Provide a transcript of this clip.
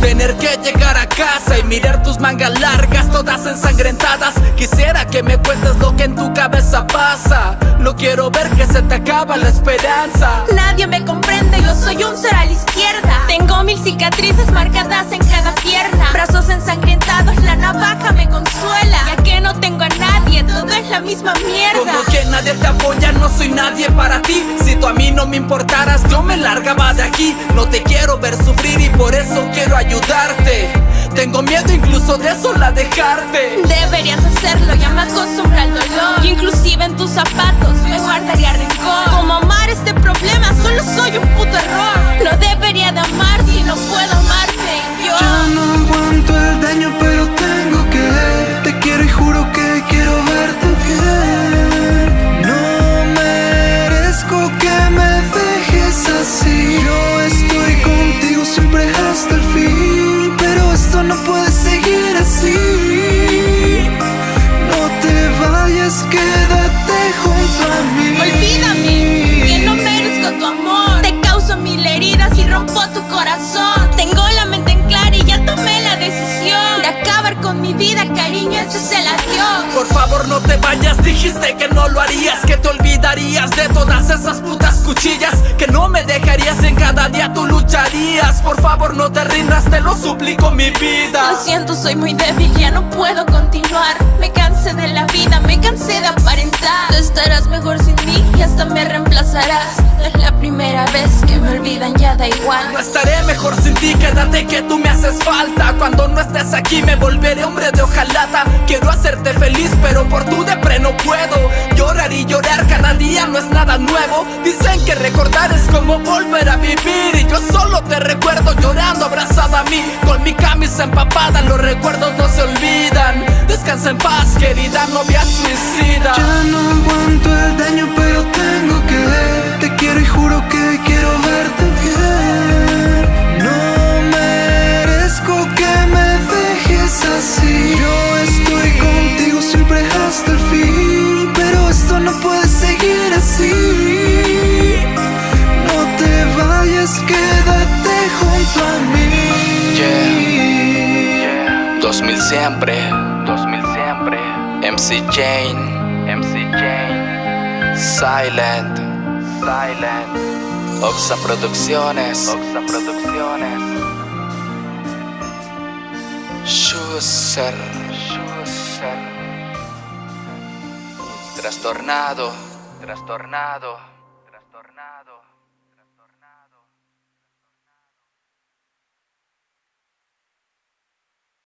Tener que llegar a casa y mirar tus mangas largas Todas ensangrentadas. Quisiera que me cuentes lo que en tu cabeza pasa. No quiero ver que se te acaba la esperanza. Nadie me comprende, yo soy un ser a la izquierda. Tengo mil cicatrices marcadas en cada pierna te apoya, no soy nadie para ti. Si tú a mí no me importaras, yo me largaba de aquí. No te quiero ver sufrir y por eso quiero ayudarte. Tengo miedo incluso de sola dejarte. Deberías hacerlo, ya me acostumbro al dolor. Inclusive en tus zapatos rompo tu corazón. Tengo la mente en clara y ya tomé la decisión De acabar con mi vida, cariño, este es el adiós. Por favor no te vayas, dijiste que no lo harías Que te olvidarías de todas esas putas cuchillas Que no me dejarías en cada día tú lucharías. Por favor no te rindas, te lo suplico mi vida. Lo siento, soy muy débil, ya no puedo continuar. Me cansé de la vida, me cansé de aparentar. Tú estarás mejor sin mí y hasta me reemplazarás No es la primera vez que me olvidan, ya da igual. No estaré mejor sin ti, quédate que tú me haces falta. Cuando no estés aquí me volveré hombre de hojalata. Quiero hacerte feliz pero por tu depre no puedo. Llorar y llorar cada día no es nada nuevo. Dicen que recordar es como volver a vivir. Y yo solo te recuerdo llorando abrazada a mí. Con mi camisa empapada los recuerdos no se olvidan. Descansa en paz querida novia suicida. Ya no aguanto el daño que quiero verte bien. No merezco que me dejes así. Yo estoy contigo siempre hasta el fin Pero esto no puede seguir así. No te vayas, quédate junto a mí. Yeah. 2000 siempre. 2000 siempre. MC Jane. MC Jane. Silent. Silent Oxa Producciones. Oxa Producciones. Schuster. Schuster. Trastornado. Trastornado. Trastornado